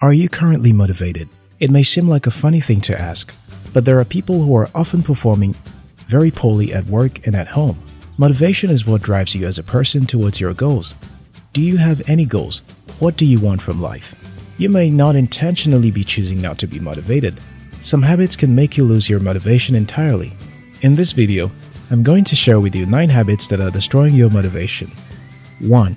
Are you currently motivated? It may seem like a funny thing to ask, but there are people who are often performing very poorly at work and at home. Motivation is what drives you as a person towards your goals. Do you have any goals? What do you want from life? You may not intentionally be choosing not to be motivated. Some habits can make you lose your motivation entirely. In this video, I'm going to share with you 9 habits that are destroying your motivation. 1.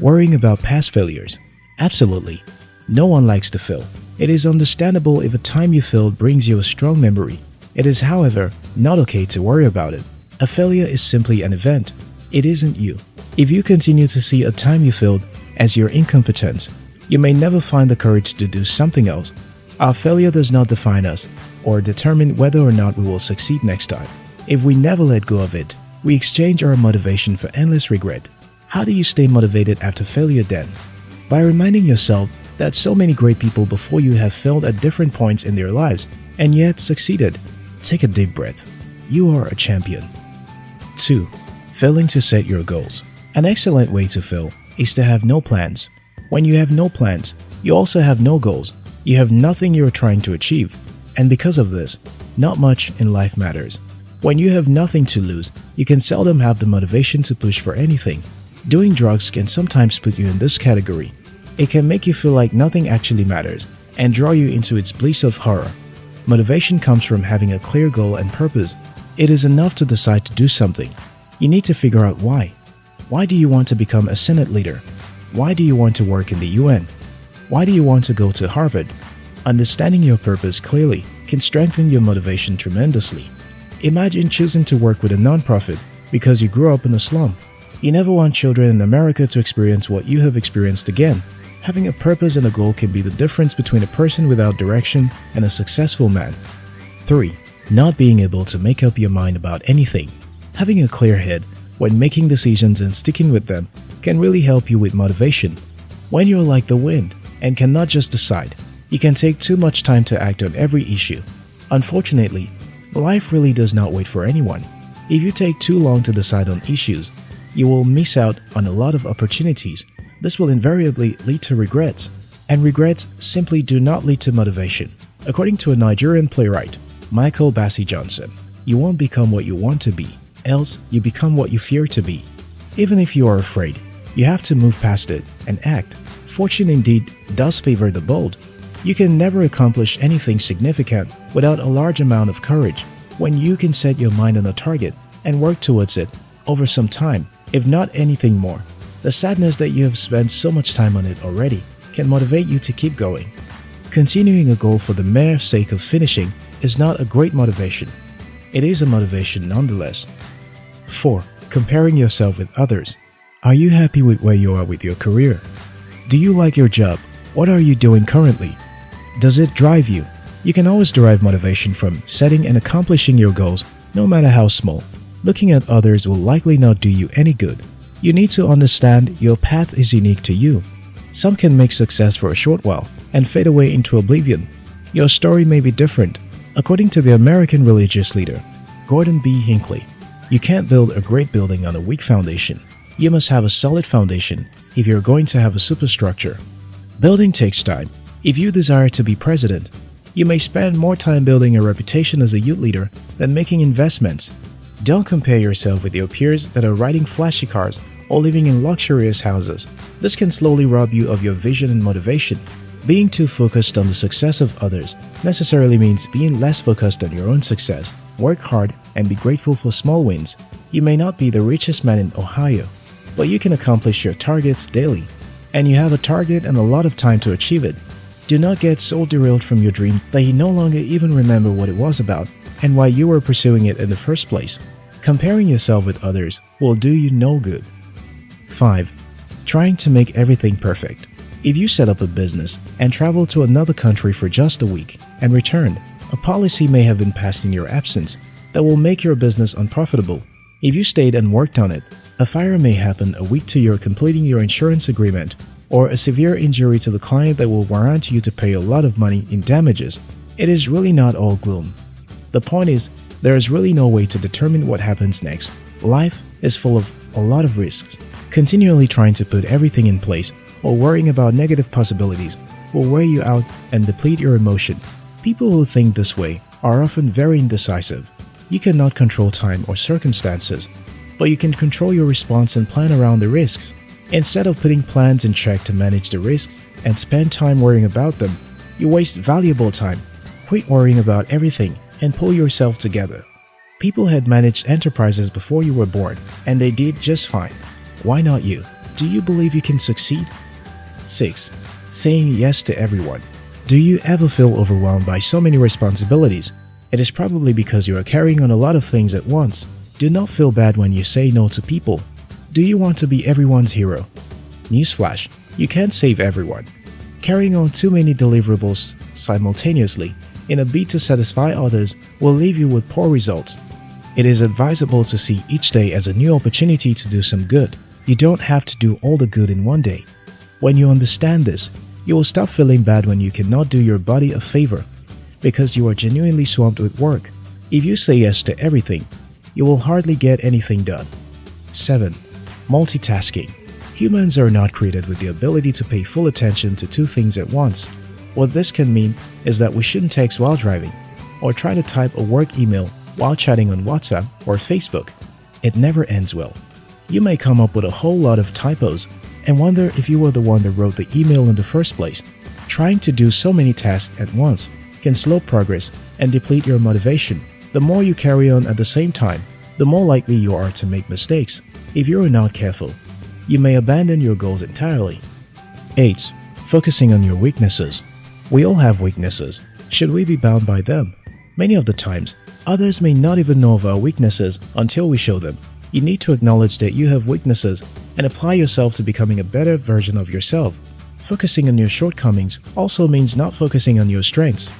Worrying about past failures. Absolutely. No one likes to fail. It is understandable if a time you failed brings you a strong memory. It is, however, not okay to worry about it. A failure is simply an event. It isn't you. If you continue to see a time you failed as your incompetence, you may never find the courage to do something else. Our failure does not define us or determine whether or not we will succeed next time. If we never let go of it, we exchange our motivation for endless regret. How do you stay motivated after failure then? By reminding yourself that so many great people before you have failed at different points in their lives and yet succeeded. Take a deep breath. You are a champion. 2. Failing to set your goals. An excellent way to fail is to have no plans. When you have no plans, you also have no goals. You have nothing you're trying to achieve. And because of this, not much in life matters. When you have nothing to lose, you can seldom have the motivation to push for anything. Doing drugs can sometimes put you in this category. It can make you feel like nothing actually matters and draw you into its bliss of horror. Motivation comes from having a clear goal and purpose. It is enough to decide to do something. You need to figure out why. Why do you want to become a Senate leader? Why do you want to work in the UN? Why do you want to go to Harvard? Understanding your purpose clearly can strengthen your motivation tremendously. Imagine choosing to work with a nonprofit because you grew up in a slum. You never want children in America to experience what you have experienced again. Having a purpose and a goal can be the difference between a person without direction and a successful man. 3. Not being able to make up your mind about anything. Having a clear head when making decisions and sticking with them can really help you with motivation. When you're like the wind and cannot just decide, you can take too much time to act on every issue. Unfortunately, life really does not wait for anyone. If you take too long to decide on issues, you will miss out on a lot of opportunities. This will invariably lead to regrets, and regrets simply do not lead to motivation. According to a Nigerian playwright, Michael Bassey Johnson, you won't become what you want to be, else you become what you fear to be. Even if you are afraid, you have to move past it and act. Fortune indeed does favor the bold. You can never accomplish anything significant without a large amount of courage. When you can set your mind on a target and work towards it over some time, if not anything more, the sadness that you have spent so much time on it already can motivate you to keep going. Continuing a goal for the mere sake of finishing is not a great motivation. It is a motivation nonetheless. 4. Comparing yourself with others. Are you happy with where you are with your career? Do you like your job? What are you doing currently? Does it drive you? You can always derive motivation from setting and accomplishing your goals, no matter how small. Looking at others will likely not do you any good. You need to understand your path is unique to you. Some can make success for a short while and fade away into oblivion. Your story may be different. According to the American religious leader, Gordon B. Hinckley, you can't build a great building on a weak foundation. You must have a solid foundation if you're going to have a superstructure. Building takes time. If you desire to be president, you may spend more time building a reputation as a youth leader than making investments. Don't compare yourself with your peers that are riding flashy cars or living in luxurious houses. This can slowly rob you of your vision and motivation. Being too focused on the success of others necessarily means being less focused on your own success. Work hard and be grateful for small wins. You may not be the richest man in Ohio, but you can accomplish your targets daily. And you have a target and a lot of time to achieve it. Do not get so derailed from your dream that you no longer even remember what it was about and why you were pursuing it in the first place. Comparing yourself with others will do you no good. 5. Trying to make everything perfect. If you set up a business and travel to another country for just a week and return, a policy may have been passed in your absence that will make your business unprofitable. If you stayed and worked on it, a fire may happen a week to your completing your insurance agreement or a severe injury to the client that will warrant you to pay a lot of money in damages. It is really not all gloom. The point is, there is really no way to determine what happens next. Life is full of a lot of risks. Continually trying to put everything in place or worrying about negative possibilities will wear you out and deplete your emotion. People who think this way are often very indecisive. You cannot control time or circumstances, but you can control your response and plan around the risks. Instead of putting plans in check to manage the risks and spend time worrying about them, you waste valuable time. Quit worrying about everything and pull yourself together. People had managed enterprises before you were born, and they did just fine. Why not you? Do you believe you can succeed? 6. Saying yes to everyone. Do you ever feel overwhelmed by so many responsibilities? It is probably because you are carrying on a lot of things at once. Do not feel bad when you say no to people. Do you want to be everyone's hero? Newsflash, you can't save everyone. Carrying on too many deliverables simultaneously in a bid to satisfy others will leave you with poor results. It is advisable to see each day as a new opportunity to do some good. You don't have to do all the good in one day. When you understand this, you will stop feeling bad when you cannot do your body a favor because you are genuinely swamped with work. If you say yes to everything, you will hardly get anything done. 7. Multitasking. Humans are not created with the ability to pay full attention to two things at once. What this can mean is that we shouldn't text while driving, or try to type a work email while chatting on WhatsApp or Facebook. It never ends well. You may come up with a whole lot of typos and wonder if you were the one that wrote the email in the first place. Trying to do so many tasks at once can slow progress and deplete your motivation. The more you carry on at the same time, the more likely you are to make mistakes. If you are not careful, you may abandon your goals entirely. 8. Focusing on your weaknesses. We all have weaknesses. Should we be bound by them? Many of the times, others may not even know of our weaknesses until we show them. You need to acknowledge that you have weaknesses and apply yourself to becoming a better version of yourself. Focusing on your shortcomings also means not focusing on your strengths.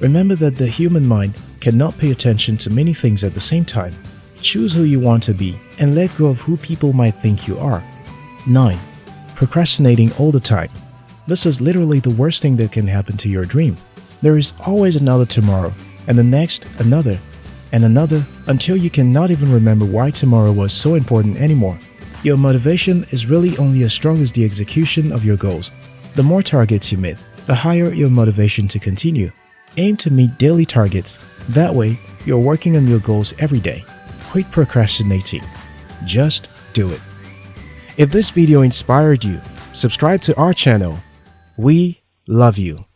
Remember that the human mind cannot pay attention to many things at the same time. Choose who you want to be and let go of who people might think you are. 9. Procrastinating all the time. This is literally the worst thing that can happen to your dream. There is always another tomorrow, and the next another, and another until you cannot even remember why tomorrow was so important anymore. Your motivation is really only as strong as the execution of your goals. The more targets you meet, the higher your motivation to continue. Aim to meet daily targets. That way, you're working on your goals every day. Quit procrastinating. Just do it. If this video inspired you, subscribe to our channel. We love you.